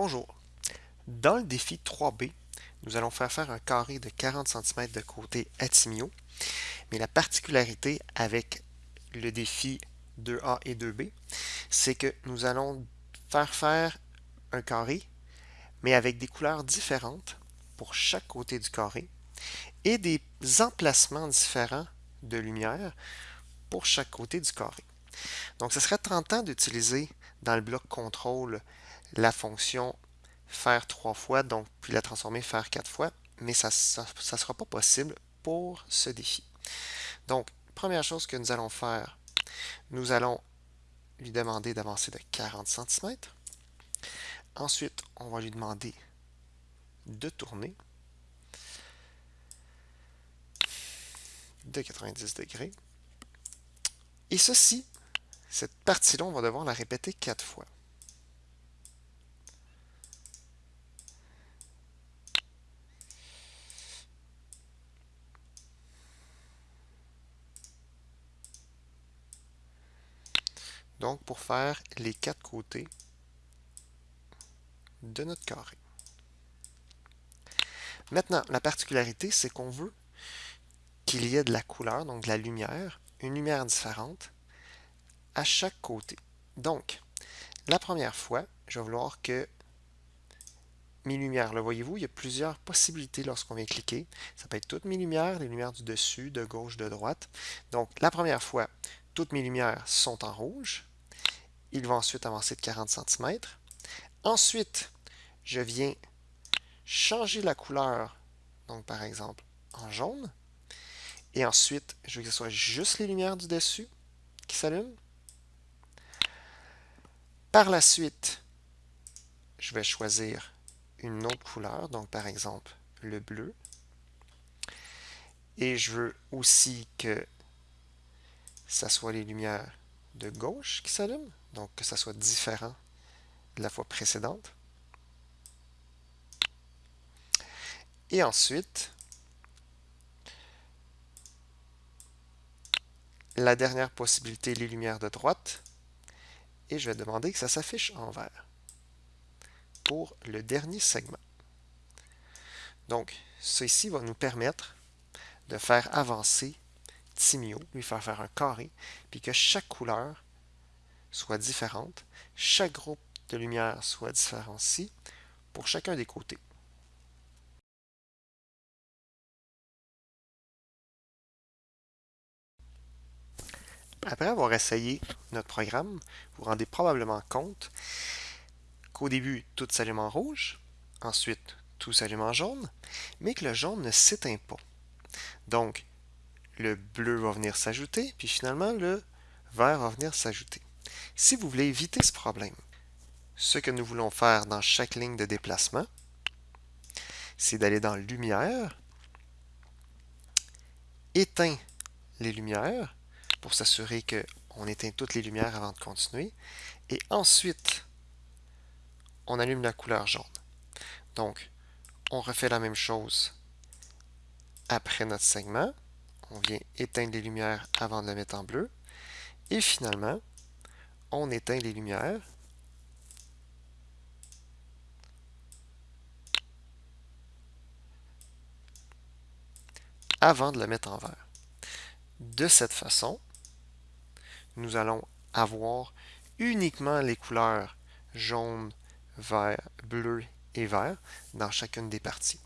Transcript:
Bonjour. Dans le défi 3B, nous allons faire faire un carré de 40 cm de côté à Timio, mais la particularité avec le défi 2A et 2B, c'est que nous allons faire faire un carré, mais avec des couleurs différentes pour chaque côté du carré et des emplacements différents de lumière pour chaque côté du carré. Donc, ce serait tentant d'utiliser dans le bloc contrôle la fonction faire trois fois, donc puis la transformer faire quatre fois, mais ça ne sera pas possible pour ce défi. Donc, première chose que nous allons faire, nous allons lui demander d'avancer de 40 cm. Ensuite, on va lui demander de tourner de 90 degrés. Et ceci, cette partie-là, on va devoir la répéter quatre fois. Donc, pour faire les quatre côtés de notre carré. Maintenant, la particularité, c'est qu'on veut qu'il y ait de la couleur, donc de la lumière, une lumière différente à chaque côté. Donc, la première fois, je vais vouloir que mes lumières, là, voyez-vous, il y a plusieurs possibilités lorsqu'on vient cliquer. Ça peut être toutes mes lumières, les lumières du dessus, de gauche, de droite. Donc, la première fois, toutes mes lumières sont en rouge. Il va ensuite avancer de 40 cm. Ensuite, je viens changer la couleur, donc par exemple en jaune. Et ensuite, je veux que ce soit juste les lumières du dessus qui s'allument. Par la suite, je vais choisir une autre couleur, donc par exemple le bleu. Et je veux aussi que ça soit les lumières de gauche qui s'allument donc que ça soit différent de la fois précédente. Et ensuite, la dernière possibilité, les lumières de droite, et je vais demander que ça s'affiche en vert pour le dernier segment. Donc, ceci va nous permettre de faire avancer Timio, lui faire faire un carré, puis que chaque couleur soit différente, chaque groupe de lumière soit différencié pour chacun des côtés. Après avoir essayé notre programme, vous vous rendez probablement compte qu'au début, tout s'allume en rouge, ensuite, tout s'allume en jaune, mais que le jaune ne s'éteint pas. Donc, le bleu va venir s'ajouter, puis finalement, le vert va venir s'ajouter. Si vous voulez éviter ce problème, ce que nous voulons faire dans chaque ligne de déplacement, c'est d'aller dans Lumière, éteint les lumières pour s'assurer qu'on éteint toutes les lumières avant de continuer, et ensuite, on allume la couleur jaune. Donc, on refait la même chose après notre segment. On vient éteindre les lumières avant de le mettre en bleu. Et finalement, on éteint les lumières. avant de le mettre en vert. De cette façon, nous allons avoir uniquement les couleurs jaune, vert, bleu et vert dans chacune des parties.